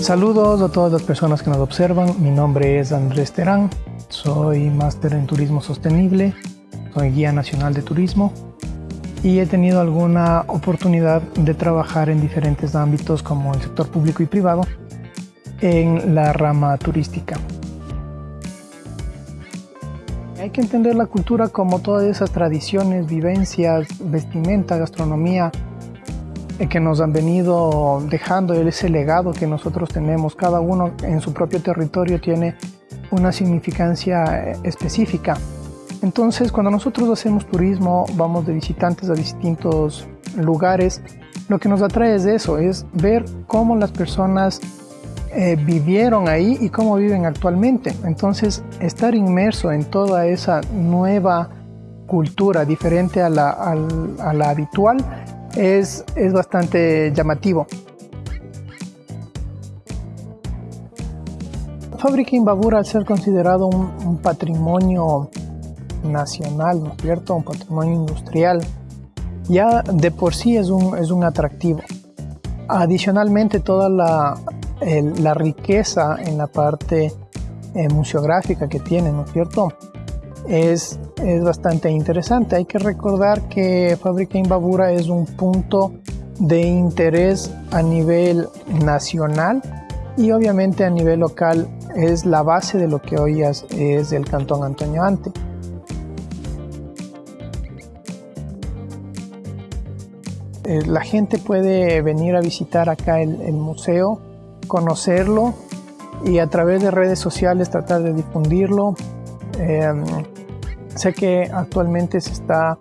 Saludos a todas las personas que nos observan. Mi nombre es Andrés Terán. Soy máster en turismo sostenible. Soy guía nacional de turismo y he tenido alguna oportunidad de trabajar en diferentes ámbitos como el sector público y privado en la rama turística. Hay que entender la cultura como todas esas tradiciones, vivencias, vestimenta, gastronomía que nos han venido dejando ese legado que nosotros tenemos. Cada uno en su propio territorio tiene una significancia eh, específica. Entonces, cuando nosotros hacemos turismo, vamos de visitantes a distintos lugares, lo que nos atrae es eso, es ver cómo las personas eh, vivieron ahí y cómo viven actualmente. Entonces, estar inmerso en toda esa nueva cultura diferente a la, habitual es, es, bastante llamativo. Fábrica Imbabura, al ser considerado un patrimonio nacional, ¿no es cierto? Un patrimonio industrial, ya de por sí es un, es un atractivo. Adicionalmente, toda la, la riqueza en la parte eh, museográfica que tiene, ¿no es cierto? Es, es bastante interesante. Hay que recordar que Fábrica Imbabura es un punto de interés a nivel nacional y obviamente a nivel local es la base de lo que hoy es, es el Cantón Antonio Ante. Eh, la gente puede venir a visitar acá el, museo, conocerlo y a través de redes sociales tratar de difundirlo. Em, sé que actualmente se está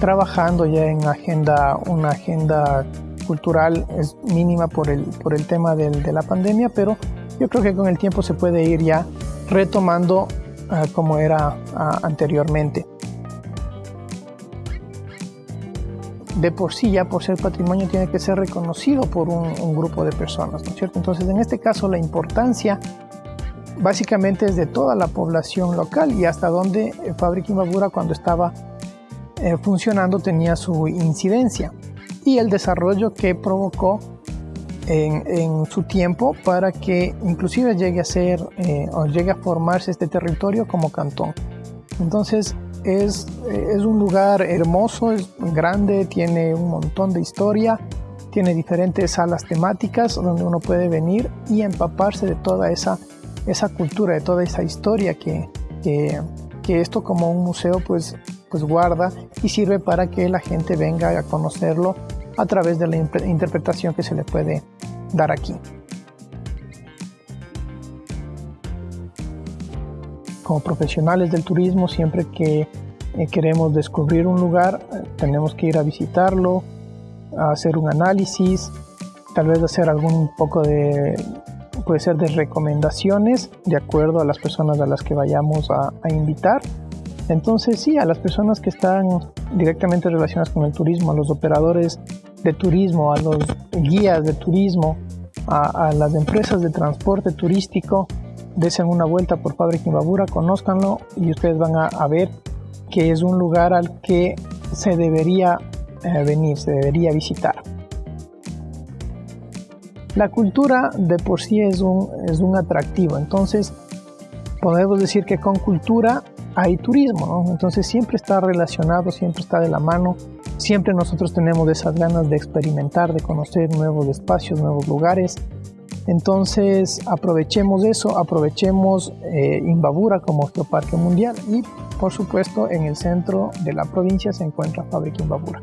trabajando ya en agenda, una agenda cultural es mínima por el, por el tema de la pandemia, pero yo creo que con el tiempo se puede ir ya retomando ah, como era ah, anteriormente. de por sí ya por ser patrimonio tiene que ser reconocido por un, grupo de personas, ¿no es cierto? Entonces en este caso la importancia básicamente es de toda la población local y hasta donde eh, Fábrica Imbabura cuando estaba eh, funcionando tenía su incidencia y el desarrollo que provocó en, su tiempo para que inclusive llegue a ser eh, o llegue a formarse este territorio como cantón. Entonces es, un lugar hermoso, es grande, tiene un montón de historia, tiene diferentes salas temáticas donde uno puede venir y empaparse de toda esa, esa cultura, de toda esa historia que, que, esto como un museo pues, pues guarda y sirve para que la gente venga a conocerlo a través de la interpretación que se le puede dar aquí. como profesionales del turismo, siempre que eh, queremos descubrir un lugar, tenemos que ir a visitarlo, a hacer un análisis, tal vez hacer algún poco de, puede ser de recomendaciones de acuerdo a las personas a las que vayamos a, invitar. Entonces sí, a las personas que están directamente relacionadas con el turismo, a los operadores de turismo, a los guías de turismo, a, a las empresas de transporte turístico, desen una vuelta por Fábrica Imbabura, conózcanlo y ustedes van a, ver que es un lugar al que se debería eh, venir, se debería visitar. La cultura de por sí es un, es un atractivo, entonces podemos decir que con cultura hay turismo, entonces siempre está relacionado, siempre está de la mano, siempre nosotros tenemos esas ganas de experimentar, de conocer nuevos espacios, nuevos lugares, entonces aprovechemos eso, aprovechemos eh, Imbabura como geoparque mundial. Y por supuesto en el centro de la provincia se encuentra Fábrica Imbabura.